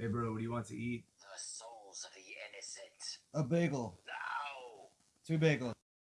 Hey, bro, what do you want to eat? The souls of the innocent. A bagel. No! Two bagels.